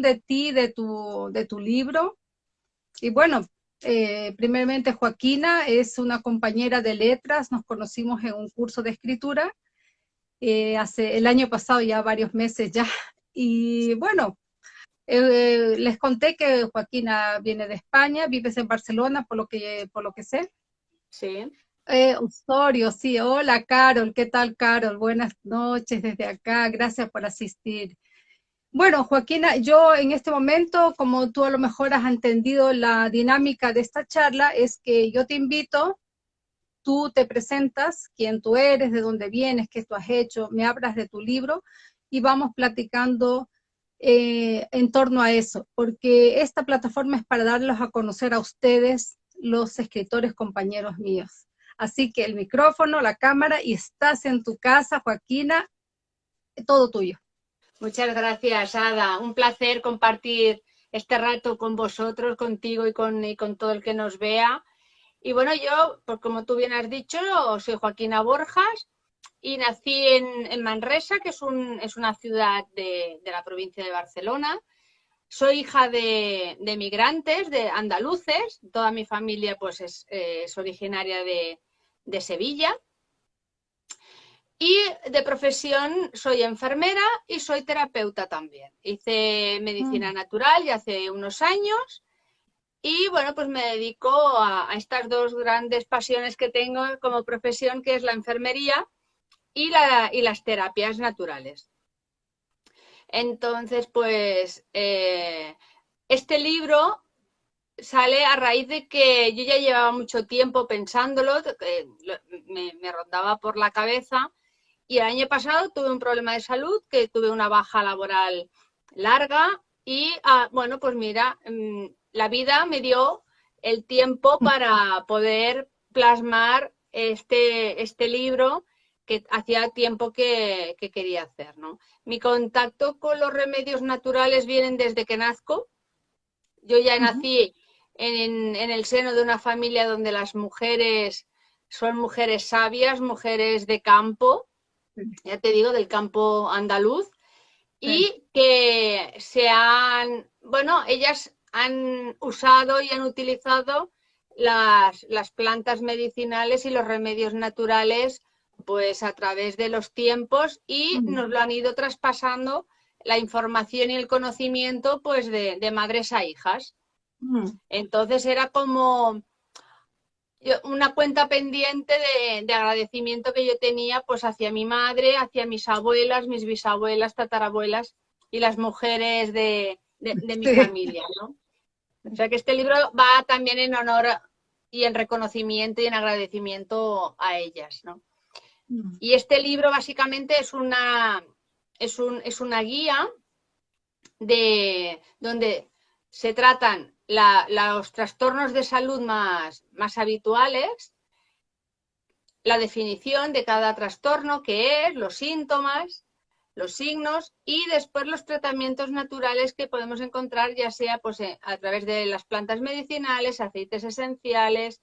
de ti, de tu, de tu libro. Y bueno, eh, primeramente Joaquina es una compañera de letras, nos conocimos en un curso de escritura eh, hace el año pasado, ya varios meses ya. Y bueno, eh, les conté que Joaquina viene de España, vives en Barcelona, por lo que, por lo que sé. Sí. Eh, Osorio, sí, hola Carol, ¿qué tal Carol? Buenas noches desde acá, gracias por asistir. Bueno, Joaquina, yo en este momento, como tú a lo mejor has entendido la dinámica de esta charla, es que yo te invito, tú te presentas, quién tú eres, de dónde vienes, qué tú has hecho, me hablas de tu libro y vamos platicando eh, en torno a eso, porque esta plataforma es para darlos a conocer a ustedes, los escritores compañeros míos. Así que el micrófono, la cámara y estás en tu casa, Joaquina, todo tuyo. Muchas gracias, Ada. Un placer compartir este rato con vosotros, contigo y con, con todo el que nos vea. Y bueno, yo, pues como tú bien has dicho, soy Joaquina Borjas y nací en, Manresa, que es, un, es una ciudad de, la provincia de Barcelona. Soy hija de, de, migrantes, de andaluces. Toda mi familia pues es, es originaria de Sevilla. Y de profesión soy enfermera y soy terapeuta también. Hice medicina mm. natural ya hace unos años y bueno, pues me dedico a, estas dos grandes pasiones que tengo como profesión, que es la enfermería y, la, y las terapias naturales. Entonces, pues eh, este libro sale a raíz de que yo ya llevaba mucho tiempo pensándolo, me, rondaba por la cabeza y el año pasado tuve un problema de salud, que tuve una baja laboral larga y, ah, bueno, pues mira, mm, la vida me dio el tiempo para poder plasmar este, este libro que hacía tiempo que, quería hacer. ¿no? Mi contacto con los remedios naturales vienen desde que nazco. Yo ya nací en, el seno de una familia donde las mujeres son mujeres sabias, mujeres de campo, ya te digo, del campo andaluz, y que se han, bueno, ellas han usado y han utilizado las, las, plantas medicinales y los remedios naturales pues a través de los tiempos y nos lo han ido traspasando la información y el conocimiento pues de, de madres a hijas. Entonces era como una cuenta pendiente de, agradecimiento que yo tenía pues hacia mi madre, hacia mis abuelas, mis bisabuelas, tatarabuelas y las mujeres de, mi familia, ¿no? O sea que este libro va también en honor y en reconocimiento y en agradecimiento a ellas, ¿no? Mm. Y este libro básicamente es una, es, un, es una guía de donde se tratan los trastornos de salud más, más habituales, la definición de cada trastorno, qué es, los síntomas, los signos y después los tratamientos naturales que podemos encontrar ya sea pues, eh, a través de las plantas medicinales, aceites esenciales,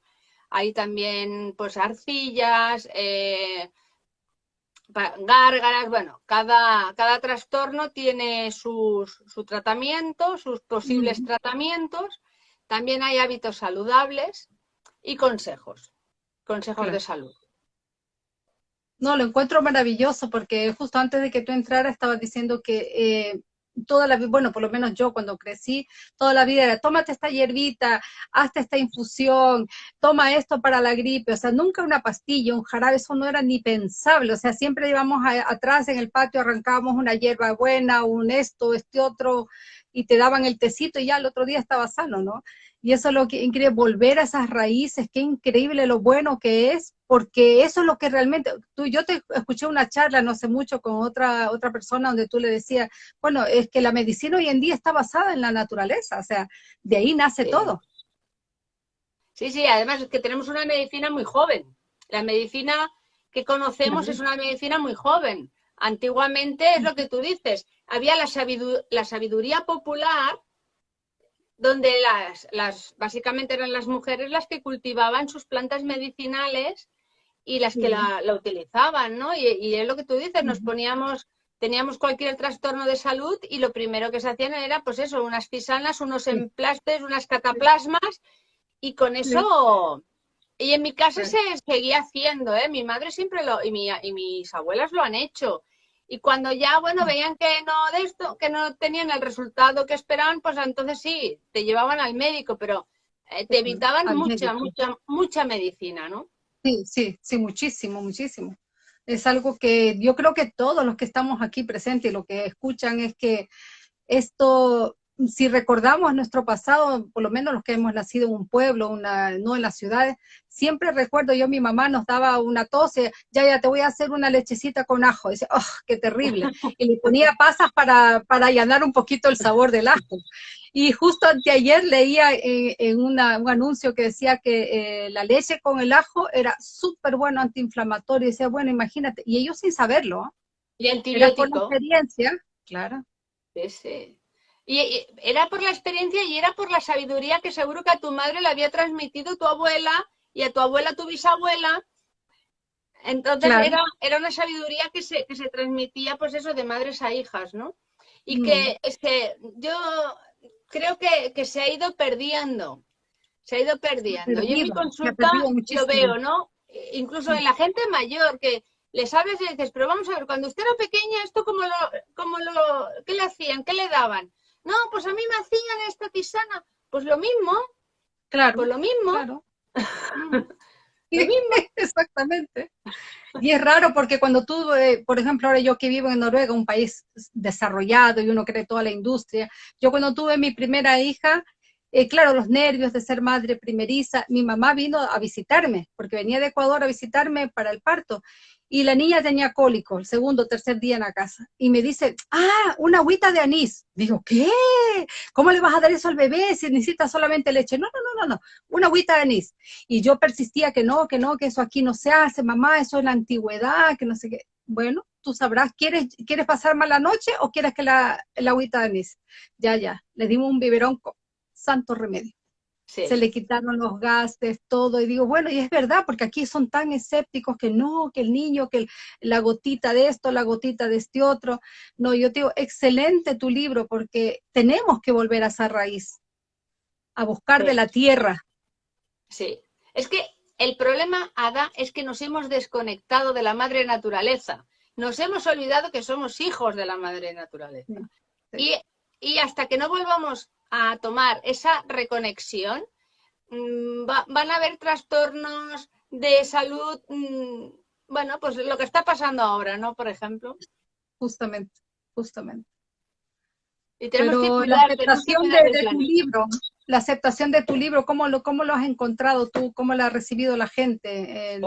hay también pues arcillas, eh, gárgaras, bueno, cada, cada trastorno tiene su tratamiento, sus posibles tratamientos. También hay hábitos saludables y consejos, consejos de salud. No, lo encuentro maravilloso porque justo antes de que tú entraras estaba diciendo que eh, toda la vida, bueno, por lo menos yo cuando crecí, toda la vida era, tómate esta hierbita, hazte esta infusión, toma esto para la gripe, o sea, nunca una pastilla, un jarabe, eso no era ni pensable, o sea, siempre íbamos atrás en el patio, arrancábamos una hierba buena, un esto, este otro, y te daban el tecito y ya el otro día estaba sano, ¿no? Y eso es lo que increíble, volver a esas raíces, qué increíble lo bueno que es, porque eso es lo que realmente, tú, yo te escuché una charla no sé mucho con otra, otra persona donde tú le decías, bueno, es que la medicina hoy en día está basada en la naturaleza, o sea, de ahí nace todo. Sí, sí, además es que tenemos una medicina muy joven. La medicina que conocemos es una medicina muy joven. Antiguamente es lo que tú dices, había la, la sabiduría popular donde las, las, básicamente eran las mujeres las que cultivaban sus plantas medicinales y las que la, utilizaban, ¿no? Y, es lo que tú dices, nos poníamos teníamos cualquier trastorno de salud y lo primero que se hacían era, pues eso, unas fisanas, unos emplastes, unas cataplasmas y con eso... Y en mi casa se seguía haciendo, ¿eh? Mi madre siempre lo... Y, mi, y mis abuelas lo han hecho. Y cuando ya, bueno, veían que no de esto, que no tenían el resultado que esperaban, pues entonces sí, te llevaban al médico, pero eh, te evitaban mucha, mucha, mucha medicina, ¿no? Sí, sí, sí, muchísimo, muchísimo. Es algo que yo creo que todos los que estamos aquí presentes y lo que escuchan es que esto si recordamos nuestro pasado, por lo menos los que hemos nacido en un pueblo, una, no en las ciudades, siempre recuerdo yo, mi mamá nos daba una tos, ya, ya te voy a hacer una lechecita con ajo. dice, oh, qué terrible. Y le ponía pasas para, para allanar un poquito el sabor del ajo. Y justo anteayer leía en, un anuncio que decía que eh, la leche con el ajo era súper bueno antiinflamatorio. Y decía, bueno, imagínate, y ellos sin saberlo. Y antibiótico. Era por experiencia, claro. Sí, Y era por la experiencia y era por la sabiduría que seguro que a tu madre le había transmitido tu abuela y a tu abuela tu bisabuela. Entonces era, era, una sabiduría que se, que se transmitía, pues eso, de madres a hijas, ¿no? Y que, mm. es que yo creo que, se ha ido perdiendo. Se ha ido perdiendo. yo en mi consulta lo veo, ¿no? Incluso en la gente mayor que les hablas y dices, pero vamos a ver, cuando usted era pequeña, ¿esto cómo lo, cómo lo, qué le hacían? ¿Qué le daban? No, pues a mí me hacían esta tisana. Pues lo mismo. Claro. Pues lo mismo. Claro. lo mismo. Exactamente. Y es raro porque cuando tú, eh, por ejemplo, ahora yo que vivo en Noruega, un país desarrollado y uno cree toda la industria, yo cuando tuve mi primera hija, eh, claro, los nervios de ser madre primeriza, mi mamá vino a visitarme, porque venía de Ecuador a visitarme para el parto, y la niña tenía cólico el segundo tercer día en la casa. Y me dice, ah, una agüita de anís. Digo, ¿qué? ¿Cómo le vas a dar eso al bebé si necesita solamente leche? No, no, no, no, no, una agüita de anís. Y yo persistía que no, que no, que eso aquí no se hace, mamá, eso es la antigüedad, que no sé qué. Bueno, tú sabrás, ¿quieres, ¿quieres pasar mala noche o quieres que la, la agüita de anís? Ya, ya, le dimos un biberón santo remedio se le quitaron los gases, todo, y digo, bueno, y es verdad, porque aquí son tan escépticos que no, que el niño, que la gotita de esto, la gotita de este otro. No, yo digo, excelente tu libro, porque tenemos que volver a esa raíz, a buscar de la tierra. Sí, es que el problema, Ada, es que nos hemos desconectado de la madre naturaleza. Nos hemos olvidado que somos hijos de la madre naturaleza. Y, y hasta que no volvamos a tomar esa reconexión, mm, van a haber trastornos de salud, mm, bueno, pues lo que está pasando ahora, ¿no? Por ejemplo. Justamente, justamente. Y tenemos que la aceptación de, tu libro, la aceptación de tu libro, ¿cómo lo, cómo lo has encontrado tú? ¿Cómo lo ha recibido la gente?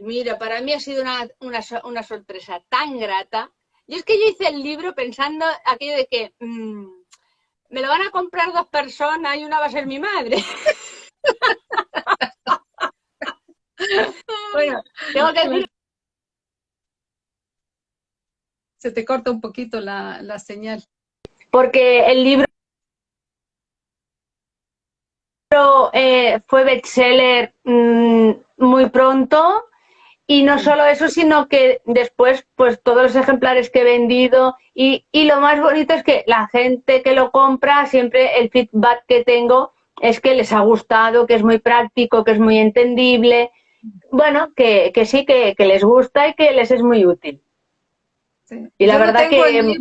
mira, para mí ha sido una, una, sorpresa tan grata. Y es que yo hice el libro pensando aquello de que... Mm, me lo van a comprar dos personas y una va a ser mi madre. bueno, tengo que decir... Se te corta un poquito la, señal. Porque el libro eh, fue bestseller mm, muy pronto y no solo eso, sino que después, pues todos los ejemplares que he vendido y, lo más bonito es que la gente que lo compra, siempre el feedback que tengo es que les ha gustado, que es muy práctico, que es muy entendible. Bueno, que, sí, que, les gusta y que les es muy útil. Y la verdad que...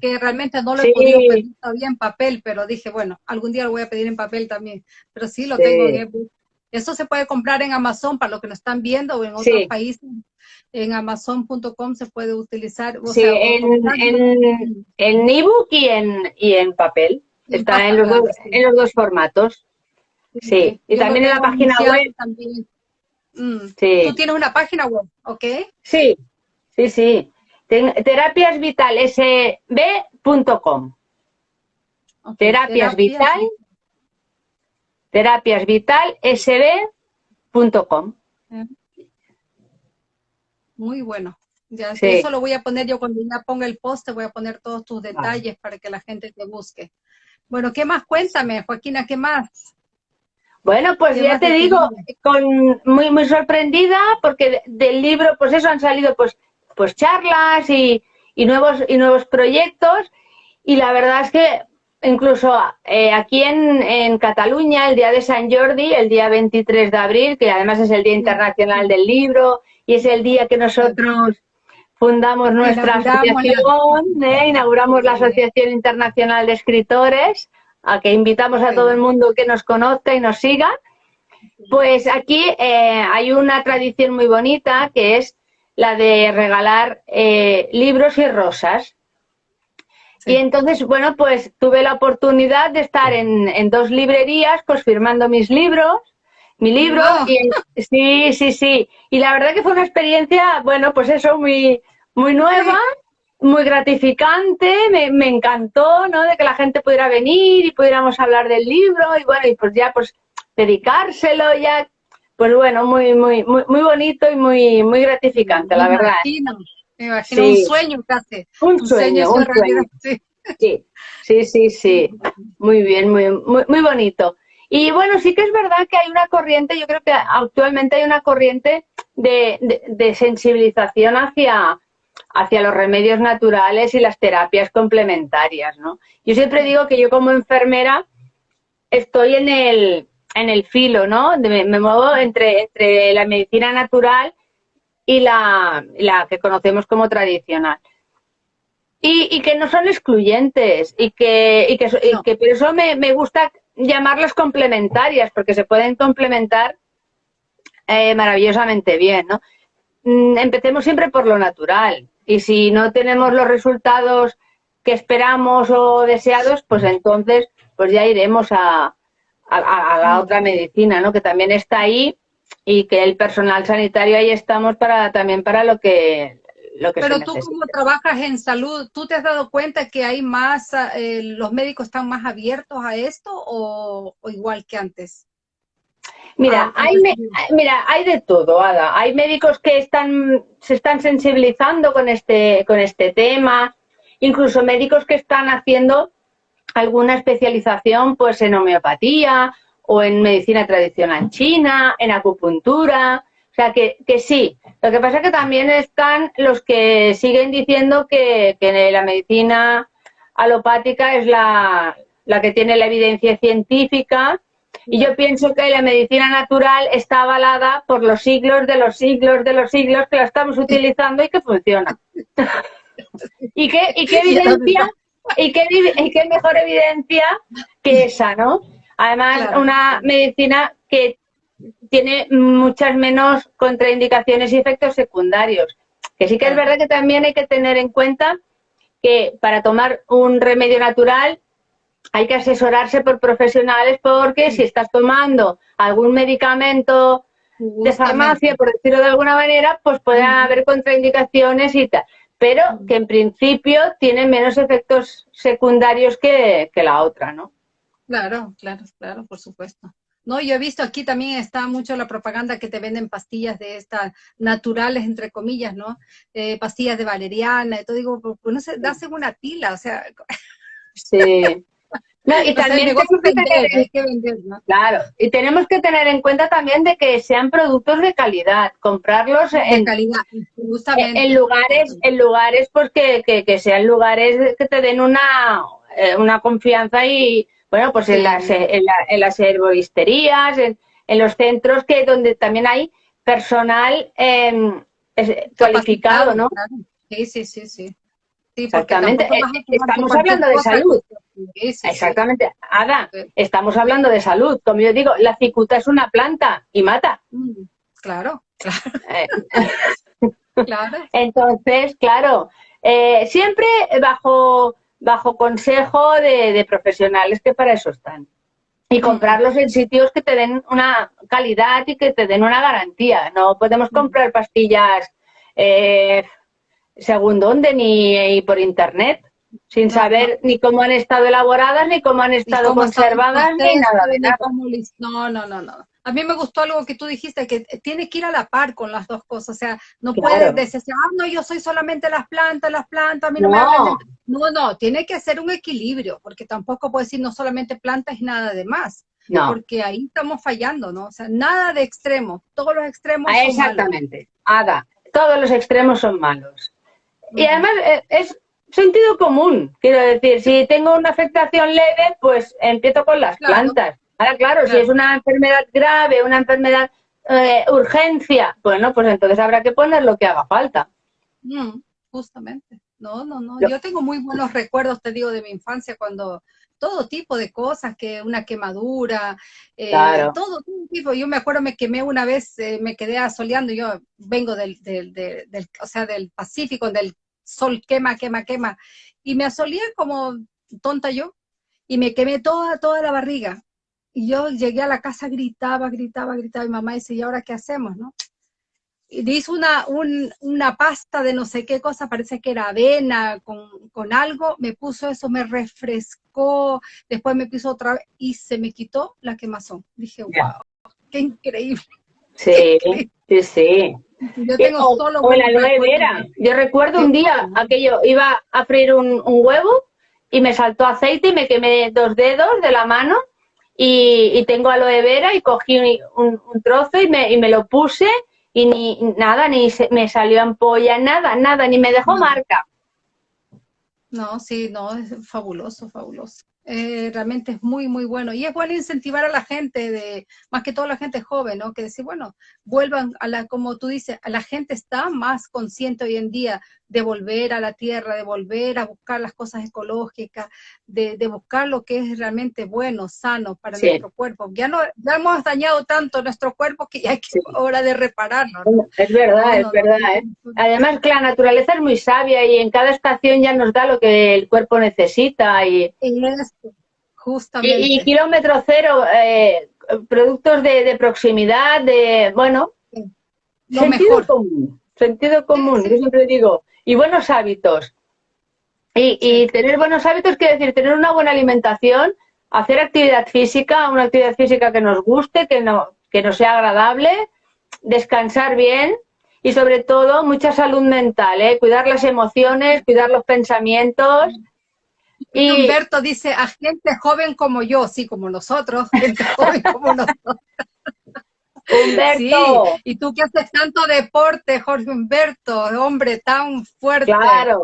que realmente no lo he podido pedir todavía en papel, pero dije, bueno, algún día lo voy a pedir en papel también. Pero sí, lo tengo en ebook. Eso se puede comprar en Amazon para los que nos están viendo o en otros países. En amazon.com se puede utilizar. sí, en, en, ebook y en, y en papel. Está en, los dos, en los dos formatos. Sí, y también en la página web. Mm. Sí. Tú tienes una página web, ¿ok? Sí, sí, sí. Terapiasvitalsb.com. Okay. Terapias Vital terapiasvitalsb.com. Muy bueno. Ya, Eso lo voy a poner yo cuando ya ponga el post, voy a poner todos tus detalles para que la gente te busque. Bueno, ¿qué más? Cuéntame, Joaquina, ¿qué más? Bueno, pues ya te digo, con, muy, muy sorprendida porque del libro, pues eso han salido pues, pues charlas y, y nuevos, y nuevos proyectos. Y la verdad es que incluso eh, aquí en, en, Cataluña, el día de San Jordi, el día 23 de abril, que además es el Día Internacional del Libro y es el día que nosotros fundamos nuestra asociación, ¿eh? inauguramos la Asociación Internacional de Escritores, a que invitamos a todo el mundo que nos conozca y nos siga. Pues aquí eh, hay una tradición muy bonita que es la de regalar eh, libros y rosas. Y entonces, bueno, pues tuve la oportunidad de estar en, dos librerías, pues firmando mis libros, mi libro, y sí, sí, sí. Y la verdad que fue una experiencia, bueno, pues eso, muy, muy nueva, muy gratificante, me, me, encantó, ¿no? De que la gente pudiera venir y pudiéramos hablar del libro y bueno, y pues ya pues dedicárselo ya, pues bueno, muy, muy, muy, muy bonito y muy, muy gratificante, la verdad. Me imagino un sueño casi. Un, sueño, un sueño. Sí. sí, sí, sí, muy bien, muy, muy, muy bonito. Y bueno, sí que es verdad que hay una corriente, yo creo que actualmente hay una corriente de, de, de sensibilización hacia, hacia los remedios naturales y las terapias complementarias, ¿no? Yo siempre digo que yo como enfermera estoy en el, en el filo, ¿no? Me, muevo entre, entre la medicina natural y la, la que conocemos como tradicional. Y, y, que no son excluyentes y que, y que, y que por eso me, me, gusta llamarlas complementarias, porque se pueden complementar eh, maravillosamente bien, ¿no? Mm, empecemos siempre por lo natural. Y si no tenemos los resultados que esperamos o deseados, pues entonces pues ya iremos a, a, la otra medicina, ¿no? Que también está ahí y que el personal sanitario ahí estamos para también para lo que lo que Pero tú como trabajas en salud, ¿tú te has dado cuenta que hay más, eh, los médicos están más abiertos a esto o, o igual que antes? Mira, ah, hay, mira, hay de todo, Ada. Hay médicos que están, se están sensibilizando con este, con este tema, incluso médicos que están haciendo alguna especialización pues en homeopatía o en medicina tradicional china, en acupuntura, o sea que, que sí. Lo que pasa es que también están los que siguen diciendo que, que la medicina alopática es la, la que tiene la evidencia científica y yo pienso que la medicina natural está avalada por los siglos de los siglos de los siglos que la estamos utilizando y que funciona. ¿Y qué, y qué evidencia? ¿Y qué, y qué mejor evidencia que esa, no? Además, una medicina que tiene muchas menos contraindicaciones y efectos secundarios. Que sí que es verdad que también hay que tener en cuenta que para tomar un remedio natural hay que asesorarse por profesionales porque si estás tomando algún medicamento de farmacia, por decirlo de alguna manera, pues puede haber contraindicaciones y tal. Pero que en principio tiene menos efectos secundarios que, que la otra, ¿no? Claro, claro, claro, por supuesto. No, yo he visto aquí también está mucho la propaganda que te venden pastillas de estas naturales, entre comillas, ¿no? Eh, pastillas de valeriana, y todo digo, pues no se da una tila, o sea. Sí. No, y también tenemos que tener, claro, y tenemos que tener en cuenta también de que sean productos de calidad, comprarlos en, calidad, en, lugares, en lugares pues que, que, sean lugares que te den una, eh, una confianza y bueno pues en las en, las herboristerías, en, los centros que donde también hay personal eh, cualificado, ¿no? Sí, sí, sí, sí. Exactamente, eh, estamos hablando de salud. Exactamente, Ada, estamos hablando de salud. Como yo digo, la cicuta es una planta y mata. Mm, claro, claro. Entonces, claro, eh, siempre bajo, bajo consejo de, profesionales que para eso están. Y comprarlos en sitios que te den una calidad y que te den una garantía. No podemos comprar pastillas eh, según dónde ni por internet, sin saber ni cómo han estado elaboradas, ni cómo han estado conservadas, ni nada de nada. No, no, no, no. A mí me gustó algo que tú dijiste, que tiene que ir a la par con las dos cosas. O sea, no puedes decir, ah, no, yo soy solamente las plantas, las plantas, a mí no, me No, no, tiene que ser un equilibrio, porque tampoco puedo decir no solamente plantas y nada de más. No. Porque ahí estamos fallando, ¿no? O sea, nada de extremo, todos los extremos ah, Exactamente, Ada, todos los extremos son malos. Y además eh, es sentido común, quiero decir, si tengo una afectación leve, pues empiezo con las plantas. Ahora, claro, si es una enfermedad grave, una enfermedad eh, urgencia, bueno, pues entonces habrá que poner lo que haga falta. Mm, justamente. No, no, no. Yo tengo muy buenos recuerdos, te digo, de mi infancia cuando todo tipo de cosas, que una quemadura, eh, todo, tipo. Yo me acuerdo, me quemé una vez, eh, me quedé asoleando, yo vengo del, del, del, o sea, del Pacífico, del sol quema, quema, quema, y me asoleé como tonta yo, y me quemé toda, toda la barriga. Y yo llegué a la casa, gritaba, gritaba, gritaba, y mamá dice, ¿y ahora qué hacemos, no? y hizo una, una pasta de no sé qué cosa, parece que era avena con, algo, me puso eso, me refrescó, después me puso otra vez y se me quitó la quemazón. Dije, wow, qué increíble. Sí, sí, sí. Yo tengo solo la aloe vera. Yo recuerdo un día aquello, iba a freír un, huevo y me saltó aceite y me quemé dos dedos de la mano y, tengo aloe vera y cogí un, trozo y me, y me lo puse y ni nada, ni me salió ampolla, nada, nada, ni me dejó marca. No, sí, no, es fabuloso, fabuloso. Eh, realmente es muy, muy bueno. Y es bueno incentivar a la gente, de más que toda la gente joven, ¿no? Que decir, bueno, vuelvan a la, como tú dices, a la gente está más consciente hoy en día de volver a la tierra, de volver a buscar las cosas ecológicas, de, buscar lo que es realmente bueno, sano para nuestro cuerpo. Ya no ya hemos dañado tanto nuestro cuerpo que ya es hora de repararlo. Es verdad, es verdad. ¿eh? Además, que la naturaleza es muy sabia y en cada estación ya nos da lo que el cuerpo necesita. Y, justamente. Y, kilómetro cero, eh, productos de, proximidad, de, bueno, sentido común. Sentido común, yo siempre digo, y buenos hábitos. Y, tener buenos hábitos quiere decir tener una buena alimentación, hacer actividad física, una actividad física que nos guste, que, no, que nos sea agradable, descansar bien y sobre todo mucha salud mental, ¿eh? cuidar las emociones, cuidar los pensamientos. Y Humberto dice, a gente joven como yo, sí, como nosotros, gente joven como nosotros. Humberto. Sí, y tú que haces tanto deporte, Jorge Humberto, hombre tan fuerte. Claro.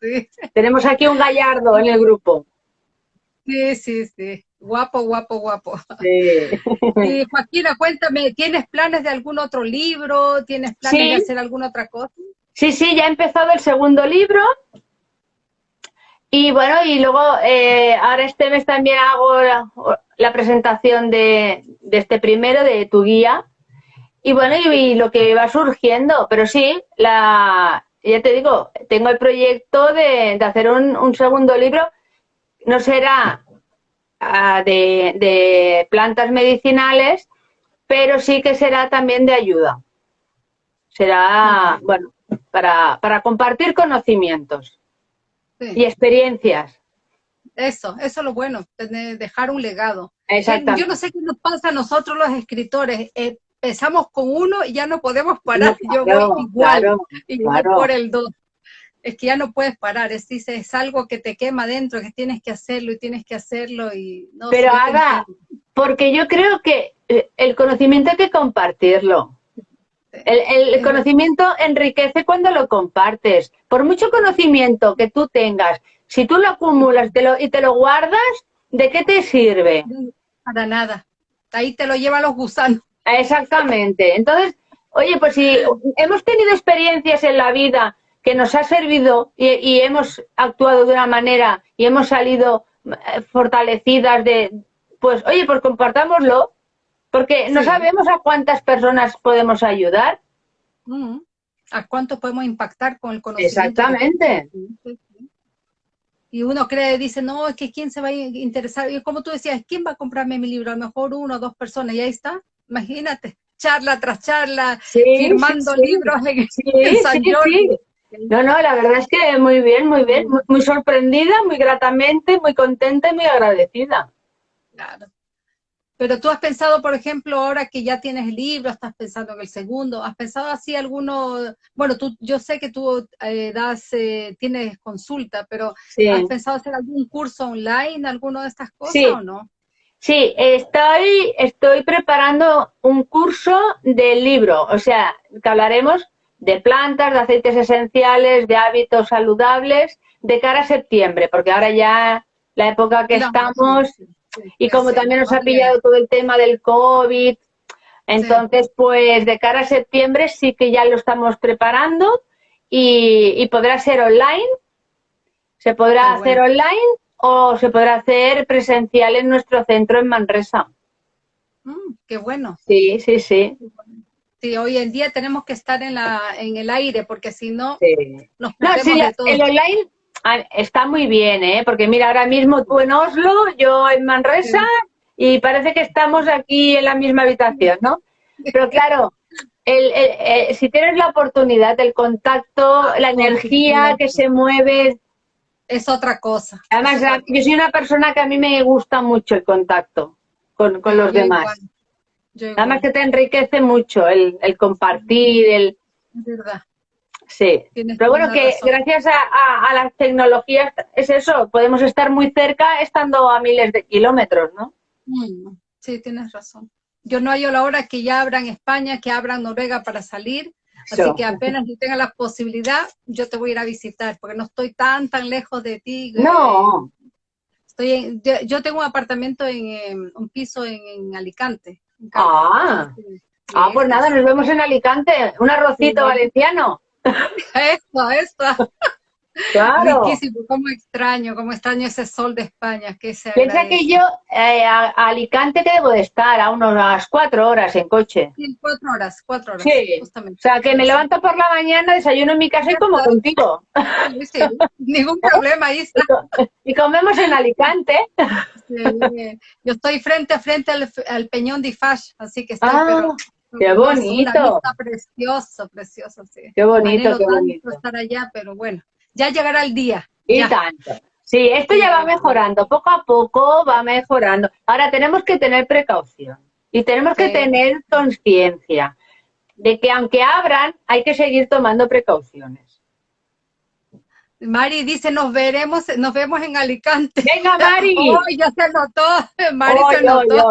Tenemos aquí un gallardo en el grupo. Sí, sí, sí. Guapo, guapo, guapo. Sí. Y Joaquina, cuéntame, ¿tienes planes de algún otro libro? ¿Tienes planes de hacer alguna otra cosa? Sí, sí, ya he empezado el segundo libro. Y bueno, y luego eh, ahora este mes también hago la, presentación de, este primero, de tu guía. Y bueno, y, lo que va surgiendo, pero sí, la, ya te digo, tengo el proyecto de, hacer un, segundo libro. No será ah, de, plantas medicinales, pero sí que será también de ayuda. Será, bueno, para, para compartir conocimientos y experiencias. Eso, eso es lo bueno, tener, dejar un legado. Exactamente. Yo no sé qué nos pasa a nosotros los escritores. Eh, empezamos con uno y ya no podemos parar. Yo voy igual, igual por el dos. Es que ya no puedes parar, es, es algo que te quema dentro, que tienes que hacerlo y tienes que hacerlo. y no, Pero haga, porque yo creo que eh, el conocimiento hay que compartirlo. El, conocimiento enriquece cuando lo compartes. Por mucho conocimiento que tú tengas, si tú lo acumulas y te lo guardas, ¿de qué te sirve? Para nada. Ahí te lo llevan los gusanos. Exactamente. Entonces, oye, pues si hemos tenido experiencias en la vida que nos ha servido y, hemos actuado de una manera y hemos salido eh, fortalecidas de, pues oye, pues compartámoslo porque no sabemos a cuántas personas podemos ayudar. Mm. ¿A cuánto podemos impactar con el conocimiento? Exactamente. Y uno cree, dice, no, es que quién se va a interesar. Y como tú decías, ¿quién va a comprarme mi libro? A lo mejor uno o dos personas. Y ahí está, imagínate, charla tras charla, firmando libros en, San No, no, la verdad es que muy bien, muy bien, muy sorprendida, muy gratamente, muy contenta y muy agradecida. Claro. Pero tú has pensado, por ejemplo, ahora que ya tienes el libro, estás pensando en el segundo, ¿has pensado así alguno? Bueno, tú, yo sé que tú eh, das, eh, tienes consulta, pero ¿has pensado hacer algún curso online, alguno de estas cosas o no? Sí, estoy, estoy preparando un curso del libro, o sea, que hablaremos de plantas, de aceites esenciales, de hábitos saludables de cara a septiembre, porque ahora ya la época que estamos y como también nos ha pillado todo el tema del COVID, entonces pues de cara a septiembre sí que ya lo estamos preparando y, podrá ser online, se podrá hacer online o se podrá hacer presencial en nuestro centro en Manresa. Mm, qué bueno. Sí, sí, sí. Sí, hoy en día tenemos que estar en, la, en el aire porque si no nos no, El online está muy bien, ¿eh? Porque mira, ahora mismo tú en Oslo, yo en Manresa y parece que estamos aquí en la misma habitación, ¿no? Pero claro, el, si tienes la oportunidad, el contacto, ah, la energía que se mueve... Es otra cosa. Además, yo soy una persona que a mí me gusta mucho el contacto con, los demás. Además que te enriquece mucho el, compartir, el... Es verdad. Sí, pero bueno, que gracias a, las tecnologías es eso, podemos estar muy cerca estando a miles de kilómetros, ¿no? Mm, sí, tienes razón. Yo no hallo la hora que ya abran España, que abran Noruega para salir, así que apenas yo tenga la posibilidad, yo te voy a ir a visitar, porque no estoy tan, tan lejos de ti. No. Estoy yo, tengo un apartamento en, un piso en, Alicante. ah. ah, pues nada, nos vemos en Alicante, un arrocito valenciano. Eso, eso. Claro. Riquísimo, cómo extraño, cómo extraño ese sol de España. Que se Piensa que yo eh, a, Alicante que debo de estar a unas cuatro horas en coche. Sí, cuatro horas, cuatro horas. Sí, justamente. o sea que me levanto por la mañana, desayuno en mi casa y como contigo. Sí, ningún problema, ahí está. Y comemos en Alicante. yo estoy frente a frente al, Peñón de Ifash, así que estoy ah. Qué bonito. Está precioso, precioso, sí. Qué bonito, qué bonito. estar allá, pero bueno, ya llegará el día. Y tanto. Sí, esto ya va mejorando, poco a poco va mejorando. Ahora tenemos que tener precaución y tenemos que tener conciencia de que aunque abran, hay que seguir tomando precauciones. Mari dice, nos veremos, nos vemos en Alicante. Venga, Mari. ya se notó. Mari se notó.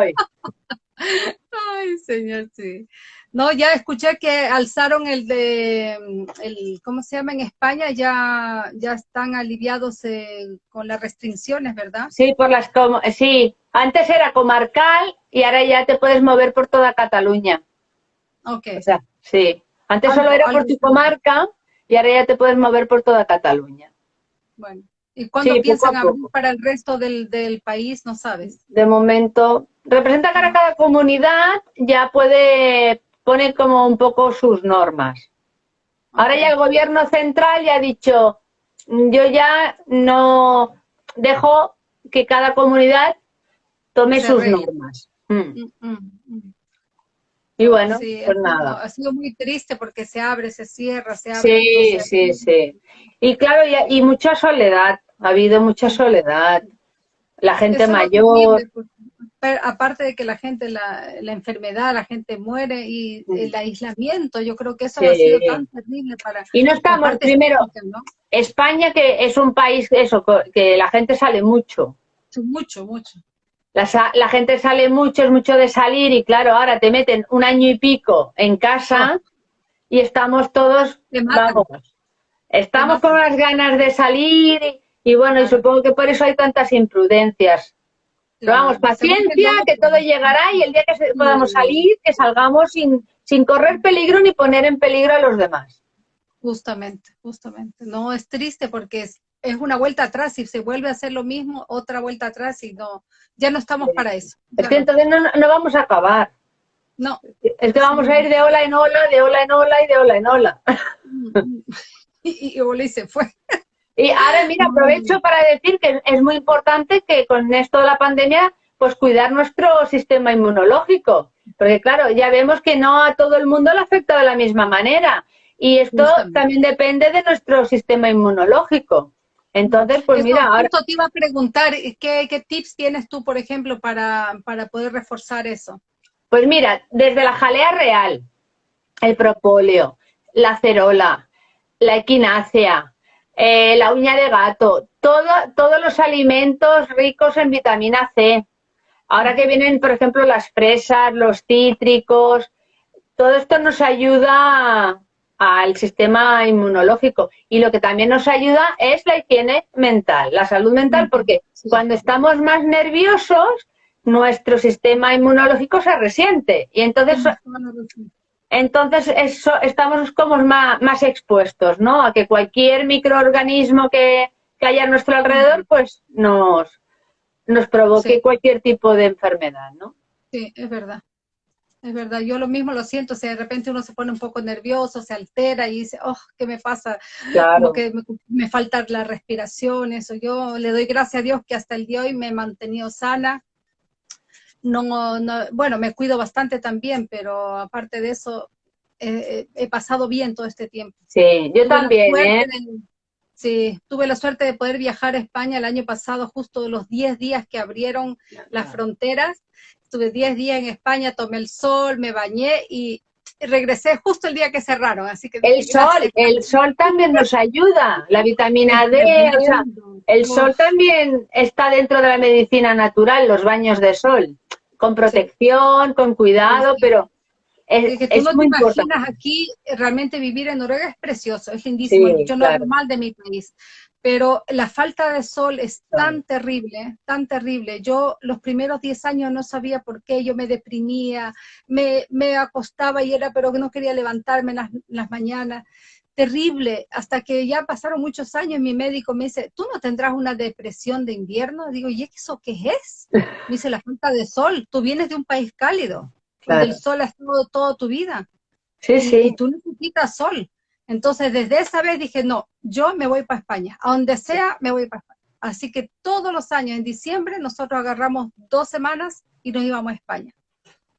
Ay, señor, sí. No, ya escuché que alzaron el de, el, ¿cómo se llama? En España ya, ya están aliviados eh, con las restricciones, ¿verdad? Sí, por las, sí, antes era comarcal y ahora ya te puedes mover por toda Cataluña. Ok. O sea, sí. Antes solo era por tu comarca y ahora ya te puedes mover por toda Cataluña. Bueno. ¿Y cuándo piensan abrir para el resto del, del país? No sabes. De momento, representa que cada comunidad ya puede poner como un poco sus normas. Ahora ya el gobierno central ya ha dicho, yo ya no dejo que cada comunidad tome sus normas. Mm. Mm, mm, y bueno, pues nada. Ha sido muy triste porque se abre, se cierra, se abre. Sí, sí, sí. Y claro, y, y, mucha soledad, ha habido mucha soledad. La gente mayor aparte de que la gente, la, la, enfermedad, la gente muere y el aislamiento, yo creo que eso ha sido tan terrible para... Y no estamos, primero, España que es un país, eso, que la gente sale mucho. Mucho, mucho. La, la, gente sale mucho, es mucho de salir y claro, ahora te meten un año y pico en casa ah. y estamos todos, vamos, estamos con las ganas de salir y, bueno, y supongo que por eso hay tantas imprudencias pero vamos, paciencia, que todo llegará y el día que podamos salir, que salgamos sin, sin correr peligro ni poner en peligro a los demás. Justamente, justamente. No, es triste porque es, es una vuelta atrás y se vuelve a hacer lo mismo, otra vuelta atrás y no, ya no estamos para eso. Es que entonces no, no, vamos a acabar. No. Es que vamos a ir de ola en ola, de ola en ola y de ola en ola. y, y, y se fue. Y ahora, mira, aprovecho para decir que es muy importante que con esto de la pandemia, pues cuidar nuestro sistema inmunológico. Porque claro, ya vemos que no a todo el mundo le afecta de la misma manera. Y esto también depende de nuestro sistema inmunológico. Entonces, pues mira, ahora... te iba a preguntar, ¿qué, ¿qué, tips tienes tú, por ejemplo, para, para poder reforzar eso? Pues mira, desde la jalea real, el propóleo, la cerola, la equinácea, eh, la uña de gato, todo, todos los alimentos ricos en vitamina C. Ahora que vienen, por ejemplo, las fresas, los cítricos, todo esto nos ayuda al sistema inmunológico. Y lo que también nos ayuda es la higiene mental, la salud mental, porque cuando estamos más nerviosos, nuestro sistema inmunológico se resiente. Y entonces, entonces eso, estamos como más, más expuestos, ¿no? A que cualquier microorganismo que, que haya a nuestro alrededor, pues nos, nos provoque cualquier tipo de enfermedad, ¿no? Sí, es verdad. Es verdad, yo lo mismo lo siento, si de repente uno se pone un poco nervioso, se altera y dice, oh, ¿qué me pasa? Claro. que me, falta la respiración, eso. Yo le doy gracias a Dios que hasta el día de hoy me he mantenido sana. No, no bueno, me cuido bastante también, pero aparte de eso, he pasado bien todo este tiempo. Sí, yo también, ¿eh? Sí, tuve la suerte de poder viajar a España el año pasado, justo los 10 días que abrieron las fronteras. Estuve 10 días en España, tomé el sol, me bañé y regresé justo el día que cerraron. Así que el sol, el sol también nos ayuda, la vitamina D, o sea, el sol también está dentro de la medicina natural, los baños de sol, con protección, con cuidado, pero es, que tú no te imaginas aquí, realmente vivir en Noruega es precioso, es lindísimo, yo no claro. normal de mi país, pero la falta de sol es tan terrible, tan terrible. Yo los primeros 10 años no sabía por qué, yo me deprimía, me, me acostaba y era, pero que no quería levantarme en las, las mañanas terrible, hasta que ya pasaron muchos años, mi médico me dice, ¿tú no tendrás una depresión de invierno? Digo, ¿y eso qué es? Me dice, la falta de sol, tú vienes de un país cálido el sol ha estado toda tu vida. Sí, sí. Y tú necesitas sol. Entonces, desde esa vez dije, no, yo me voy para España. A donde sea, me voy para España. Así que todos los años, en diciembre, nosotros agarramos dos semanas y nos íbamos a España.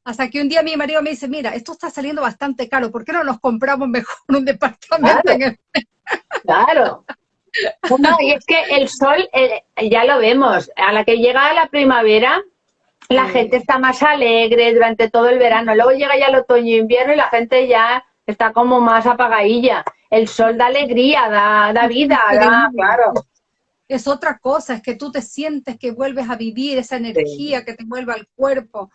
Hasta que un día mi marido me dice, mira, esto está saliendo bastante caro, ¿por qué no nos compramos mejor un departamento claro. en Claro. No, y es que el sol, eh, ya lo vemos, a la que llega la primavera, la gente está más alegre durante todo el verano. Luego llega ya el otoño e invierno y la gente ya está como más apagadilla. El sol da alegría, da, da vida, da, claro. Es otra cosa, es que tú te sientes que vuelves a vivir esa energía que te vuelve al cuerpo.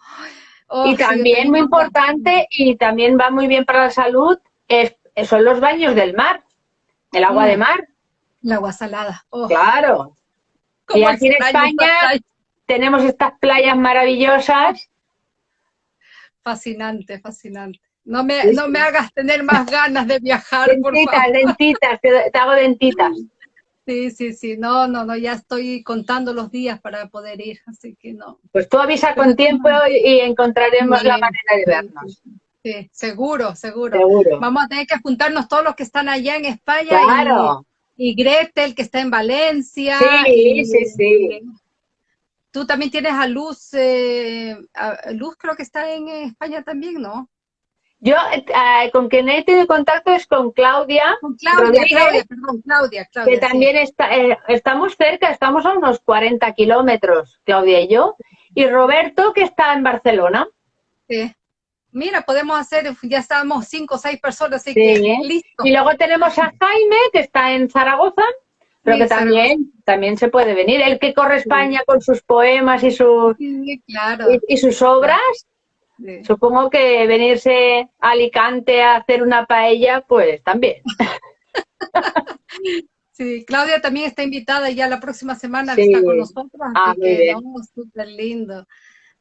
Oh, y también muy importante y también va muy bien para la salud es, son los baños del mar, el agua de mm. mar. El agua salada. Oh. Claro. Y aquí en España tenemos estas playas maravillosas. Fascinante, fascinante. No me, no me hagas tener más ganas de viajar, dentitas, por Dentitas, te, te, hago dentitas. Sí, sí, sí, no, no, no, ya estoy contando los días para poder ir, así que no. Pues tú avisa con tiempo y, encontraremos sí, la manera de vernos. Sí, seguro, seguro, seguro, Vamos a tener que juntarnos todos los que están allá en España. Claro. Y, y Gretel, que está en Valencia. Sí, y, sí, sí. Tú también tienes a Luz, eh, a Luz creo que está en España también, ¿no? Yo eh, con quien he tenido contacto es con Claudia. Con Claudia, Claudia, perdón, Claudia, Claudia. Que también sí. está, eh, estamos cerca, estamos a unos 40 kilómetros, Claudia y yo. Y Roberto, que está en Barcelona. Sí. Mira, podemos hacer, ya estamos cinco o seis personas, así sí. que listo. Y luego tenemos a Jaime, que está en Zaragoza. Pero que también, también se puede venir. El que corre España con sus poemas y, sus sí, claro. y, y, sus obras, sí. supongo que venirse a Alicante a hacer una paella, pues también. Sí, Claudia también está invitada ya la próxima semana, está con nosotros, ah, así que no, súper lindo.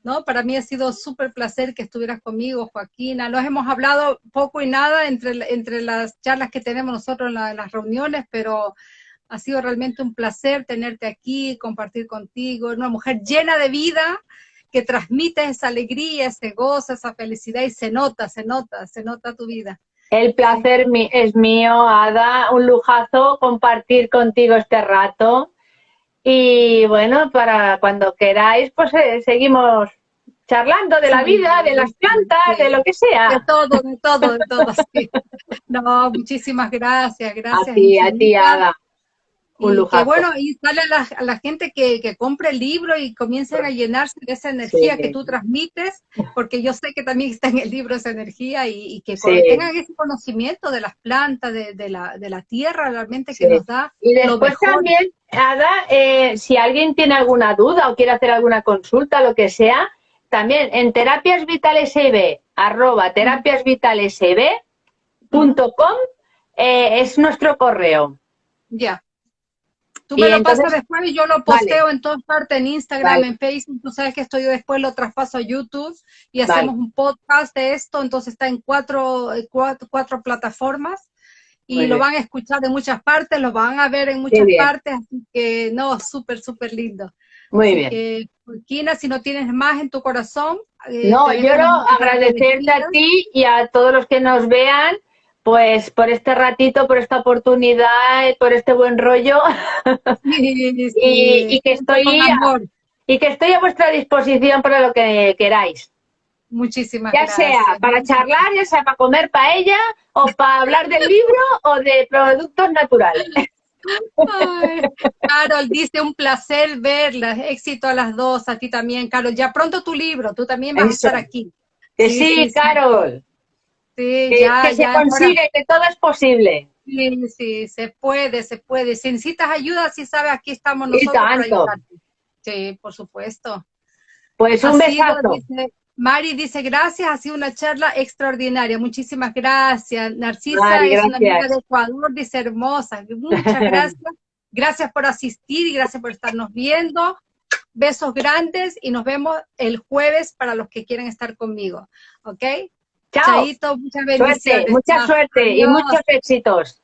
¿no? Para mí ha sido súper placer que estuvieras conmigo, Joaquina. Nos hemos hablado poco y nada entre, entre las charlas que tenemos nosotros en, la, en las reuniones, pero ha sido realmente un placer tenerte aquí, compartir contigo, una mujer llena de vida, que transmite esa alegría, ese gozo, esa felicidad y se nota, se nota, se nota tu vida. El placer es mío, Ada, un lujazo compartir contigo este rato. Y bueno, para cuando queráis, pues eh, seguimos charlando de la vida, de las plantas, de lo que sea. De todo, de todo, de todo. Sí. No, muchísimas gracias, gracias. A ti, a ti, Ada. Un y que bueno, y sale a la, a la gente que, que, compre el libro y comiencen a llenarse de esa energía sí. que tú transmites, porque yo sé que también está en el libro esa energía y, y que sí. tengan ese conocimiento de las plantas, de, de, la, de la, tierra realmente que nos da. Y después también, Ada, eh, si alguien tiene alguna duda o quiere hacer alguna consulta, lo que sea, también en Terapias Vitales arroba Terapias Vitales EB, eh, es nuestro correo. Ya. Tú me lo pasas después y yo lo posteo en todas partes, en Instagram, en Facebook. Tú sabes que esto yo después lo traspaso a YouTube y hacemos un podcast de esto. Entonces está en cuatro, eh, cuatro, cuatro plataformas y lo van a escuchar de muchas partes, lo van a ver en muchas partes. Así que, no, súper, súper lindo. Muy bien. Kina, si no tienes más en tu corazón. Eh, no, yo quiero agradecerte a ti y a todos los que nos vean pues por este ratito, por esta oportunidad, por este buen rollo y, que estoy a, y que estoy a vuestra disposición para lo que queráis. Muchísimas ya gracias. Ya sea para charlar, ya sea para comer paella o para hablar del libro o de productos naturales. Carol dice un placer verla, éxito a las dos, a ti también, Carol. Ya pronto tu libro, tú también vas a estar aquí. sí, sí, Carol. Sí, que, ya, que se consigue, que todo es posible. Sí, sí, se puede, se puede. Si necesitas ayuda, si sabes, aquí estamos nosotros para Sí, por supuesto. Pues un besazo. Mari dice, gracias, ha sido una charla extraordinaria. Muchísimas gracias. Narcisa es una amiga de Ecuador, dice hermosa. Muchas gracias. gracias por asistir y gracias por estarnos viendo. Besos grandes y nos vemos el jueves para los que quieren estar conmigo. ¿Ok? Chao. muchas bendiciones. mucha suerte y muchos éxitos.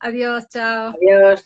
Adiós, chao. Adiós.